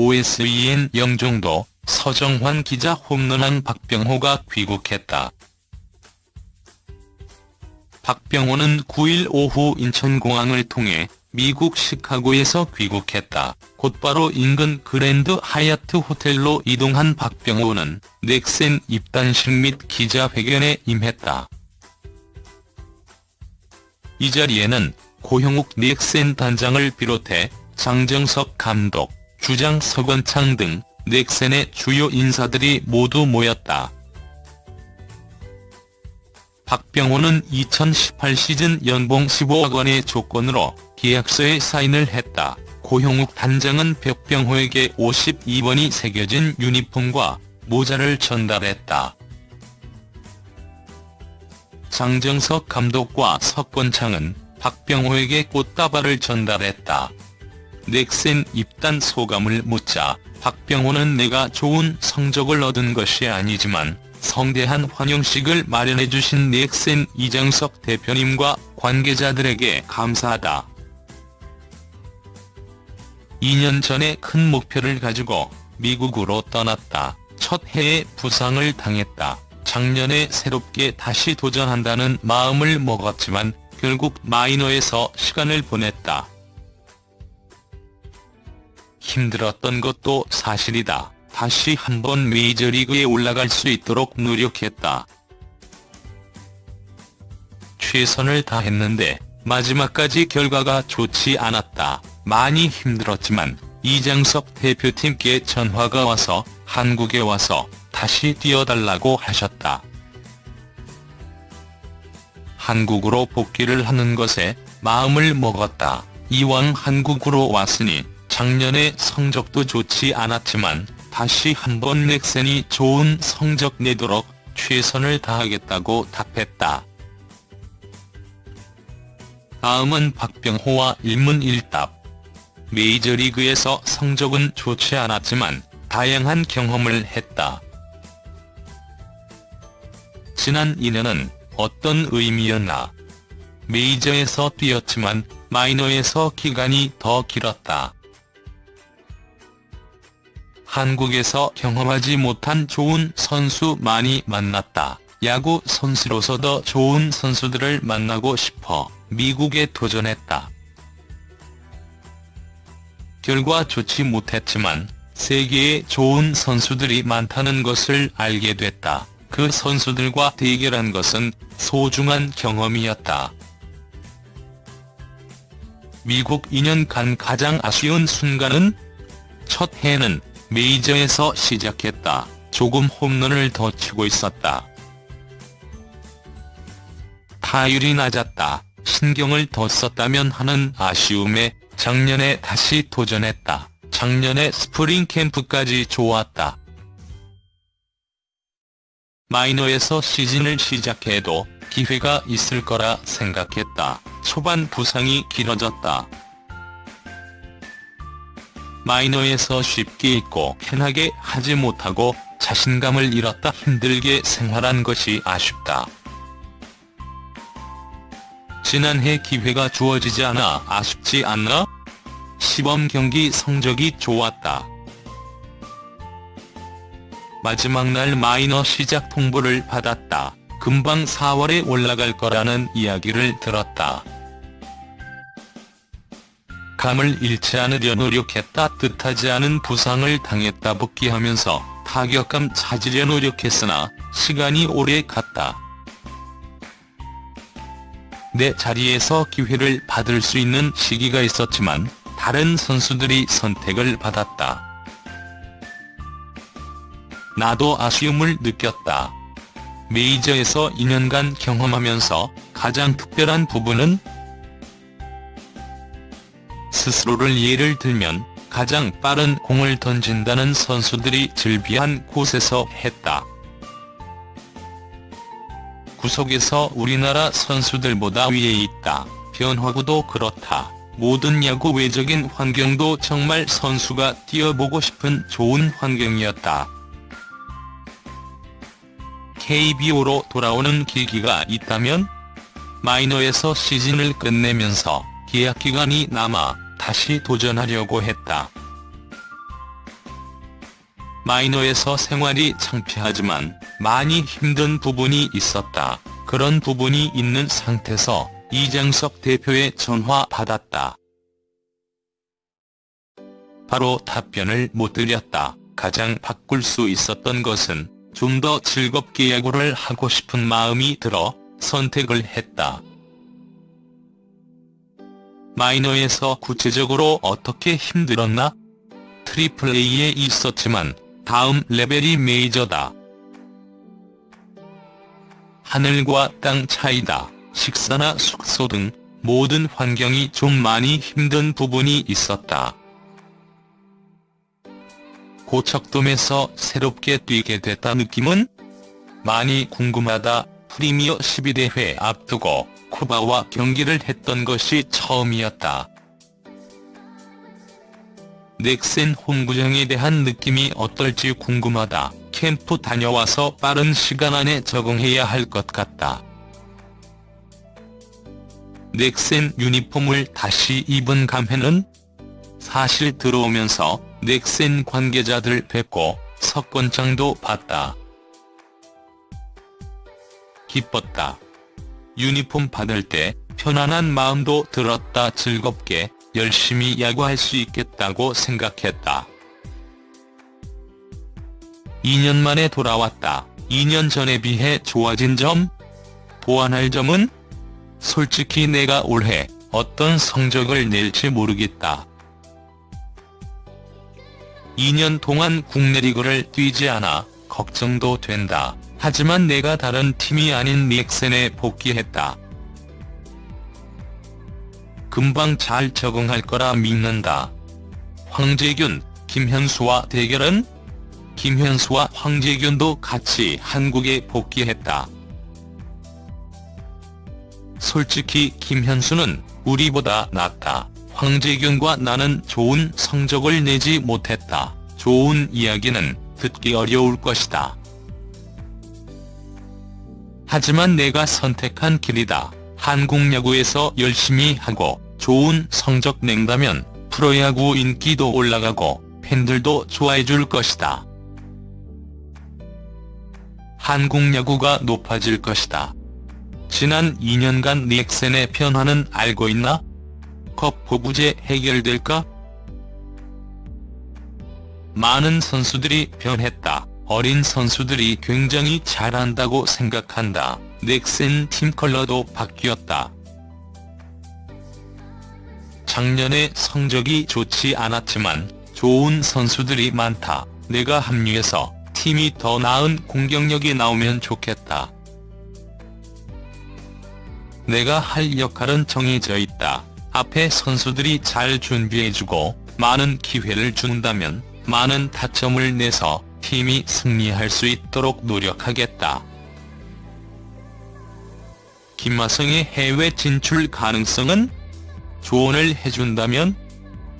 OSEN 영종도, 서정환 기자 홈런한 박병호가 귀국했다. 박병호는 9일 오후 인천공항을 통해 미국 시카고에서 귀국했다. 곧바로 인근 그랜드 하얏트 호텔로 이동한 박병호는 넥센 입단식 및 기자회견에 임했다. 이 자리에는 고형욱 넥센 단장을 비롯해 장정석 감독, 주장 서건창 등 넥센의 주요 인사들이 모두 모였다. 박병호는 2018 시즌 연봉 15억 원의 조건으로 계약서에 사인을 했다. 고형욱 단장은 백병호에게 52번이 새겨진 유니폼과 모자를 전달했다. 장정석 감독과 석권창은 박병호에게 꽃다발을 전달했다. 넥센 입단 소감을 묻자 박병호는 내가 좋은 성적을 얻은 것이 아니지만 성대한 환영식을 마련해주신 넥센 이장석 대표님과 관계자들에게 감사하다. 2년 전에 큰 목표를 가지고 미국으로 떠났다. 첫 해에 부상을 당했다. 작년에 새롭게 다시 도전한다는 마음을 먹었지만 결국 마이너에서 시간을 보냈다. 힘들었던 것도 사실이다. 다시 한번 메이저리그에 올라갈 수 있도록 노력했다. 최선을 다했는데 마지막까지 결과가 좋지 않았다. 많이 힘들었지만 이장석 대표팀께 전화가 와서 한국에 와서 다시 뛰어달라고 하셨다. 한국으로 복귀를 하는 것에 마음을 먹었다. 이왕 한국으로 왔으니 작년에 성적도 좋지 않았지만 다시 한번 넥센이 좋은 성적 내도록 최선을 다하겠다고 답했다. 다음은 박병호와 일문일답. 메이저리그에서 성적은 좋지 않았지만 다양한 경험을 했다. 지난 2년은 어떤 의미였나. 메이저에서 뛰었지만 마이너에서 기간이 더 길었다. 한국에서 경험하지 못한 좋은 선수 많이 만났다. 야구 선수로서 더 좋은 선수들을 만나고 싶어 미국에 도전했다. 결과 좋지 못했지만 세계에 좋은 선수들이 많다는 것을 알게 됐다. 그 선수들과 대결한 것은 소중한 경험이었다. 미국 2년간 가장 아쉬운 순간은 첫 해는 메이저에서 시작했다. 조금 홈런을 더 치고 있었다. 타율이 낮았다. 신경을 더 썼다면 하는 아쉬움에 작년에 다시 도전했다. 작년에 스프링 캠프까지 좋았다. 마이너에서 시즌을 시작해도 기회가 있을 거라 생각했다. 초반 부상이 길어졌다. 마이너에서 쉽게 있고 편하게 하지 못하고 자신감을 잃었다 힘들게 생활한 것이 아쉽다. 지난해 기회가 주어지지 않아 아쉽지 않나? 시범 경기 성적이 좋았다. 마지막 날 마이너 시작 통보를 받았다. 금방 4월에 올라갈 거라는 이야기를 들었다. 감을 잃지 않으려 노력했다 뜻하지 않은 부상을 당했다 복귀하면서 타격감 찾으려 노력했으나 시간이 오래 갔다. 내 자리에서 기회를 받을 수 있는 시기가 있었지만 다른 선수들이 선택을 받았다. 나도 아쉬움을 느꼈다. 메이저에서 2년간 경험하면서 가장 특별한 부분은 스스로를 예를 들면 가장 빠른 공을 던진다는 선수들이 즐비한 곳에서 했다. 구석에서 우리나라 선수들보다 위에 있다. 변화구도 그렇다. 모든 야구 외적인 환경도 정말 선수가 뛰어보고 싶은 좋은 환경이었다. KBO로 돌아오는 계기가 있다면? 마이너에서 시즌을 끝내면서 계약 기간이 남아 다시 도전하려고 했다. 마이너에서 생활이 창피하지만 많이 힘든 부분이 있었다. 그런 부분이 있는 상태에서 이장석 대표의 전화 받았다. 바로 답변을 못 드렸다. 가장 바꿀 수 있었던 것은 좀 더 즐겁게 야구를 하고 싶은 마음이 들어 선택을 했다. 마이너에서 구체적으로 어떻게 힘들었나? Triple A에 있었지만 다음 레벨이 메이저다. 하늘과 땅 차이다. 식사나 숙소 등 모든 환경이 좀 많이 힘든 부분이 있었다. 고척돔에서 새롭게 뛰게 됐다 느낌은? 많이 궁금하다. 프리미어 12대회 앞두고 쿠바와 경기를 했던 것이 처음이었다. 넥센 홈구장에 대한 느낌이 어떨지 궁금하다. 캠프 다녀와서 빠른 시간 안에 적응해야 할 것 같다. 넥센 유니폼을 다시 입은 감회는? 사실 들어오면서 넥센 관계자들 뵙고 석권장도 봤다. 기뻤다. 유니폼 받을 때 편안한 마음도 들었다 즐겁게 열심히 야구할 수 있겠다고 생각했다. 2년 만에 돌아왔다. 2년 전에 비해 좋아진 점? 보완할 점은? 솔직히 내가 올해 어떤 성적을 낼지 모르겠다. 2년 동안 국내 리그를 뛰지 않아 걱정도 된다. 하지만 내가 다른 팀이 아닌 닉센에 복귀했다. 금방 잘 적응할 거라 믿는다. 황재균, 김현수와 대결은? 김현수와 황재균도 같이 한국에 복귀했다. 솔직히 김현수는 우리보다 낫다. 황재균과 나는 좋은 성적을 내지 못했다. 좋은 이야기는 듣기 어려울 것이다. 하지만 내가 선택한 길이다. 한국 야구에서 열심히 하고 좋은 성적 낸다면 프로야구 인기도 올라가고 팬들도 좋아해줄 것이다. 한국 야구가 높아질 것이다. 지난 2년간 닉센의 변화는 알고 있나? 컵 보부제 해결될까? 많은 선수들이 변했다. 어린 선수들이 굉장히 잘한다고 생각한다. 넥센 팀 컬러도 바뀌었다. 작년에 성적이 좋지 않았지만 좋은 선수들이 많다. 내가 합류해서 팀이 더 나은 공격력이 나오면 좋겠다. 내가 할 역할은 정해져 있다. 앞에 선수들이 잘 준비해주고 많은 기회를 준다면 많은 타점을 내서 팀이 승리할 수 있도록 노력하겠다. 김하성의 해외 진출 가능성은? 조언을 해준다면?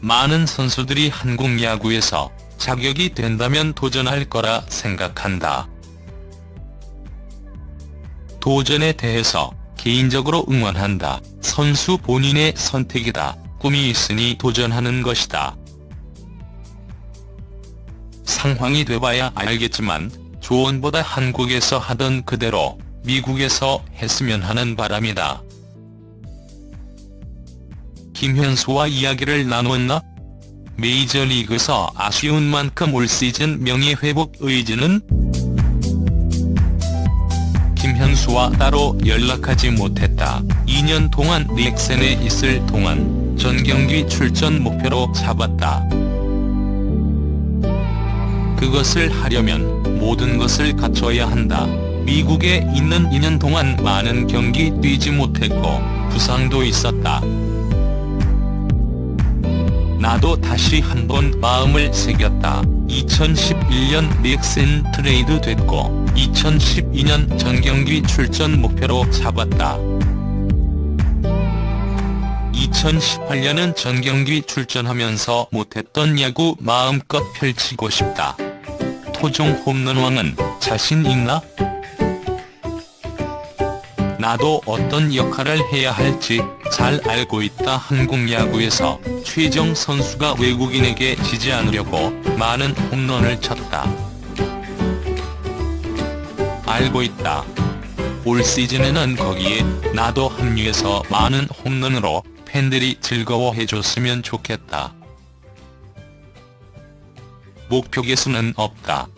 많은 선수들이 한국 야구에서 자격이 된다면 도전할 거라 생각한다. 도전에 대해서 개인적으로 응원한다. 선수 본인의 선택이다. 꿈이 있으니 도전하는 것이다. 상황이 돼봐야 알겠지만 조언보다 한국에서 하던 그대로 미국에서 했으면 하는 바람이다. 김현수와 이야기를 나눴나? 메이저리그에서 아쉬운 만큼 올 시즌 명예회복 의지는? 김현수와 따로 연락하지 못했다. 2년 동안 닉센에 있을 동안 전 경기 출전 목표로 잡았다. 그것을 하려면 모든 것을 갖춰야 한다. 미국에 있는 2년 동안 많은 경기 뛰지 못했고 부상도 있었다. 나도 다시 한 번 마음을 새겼다. 2011년 닉센 트레이드 됐고 2012년 전경기 출전 목표로 잡았다. 2018년은 전경기 출전하면서 못했던 야구 마음껏 펼치고 싶다. 토종 홈런왕은 자신 있나? 나도 어떤 역할을 해야 할지 잘 알고 있다 한국 야구에서 최정 선수가 외국인에게 지지 않으려고 많은 홈런을 쳤다. 알고 있다. 올 시즌에는 거기에 나도 합류해서 많은 홈런으로 팬들이 즐거워해줬으면 좋겠다. 목표 개수는 없다.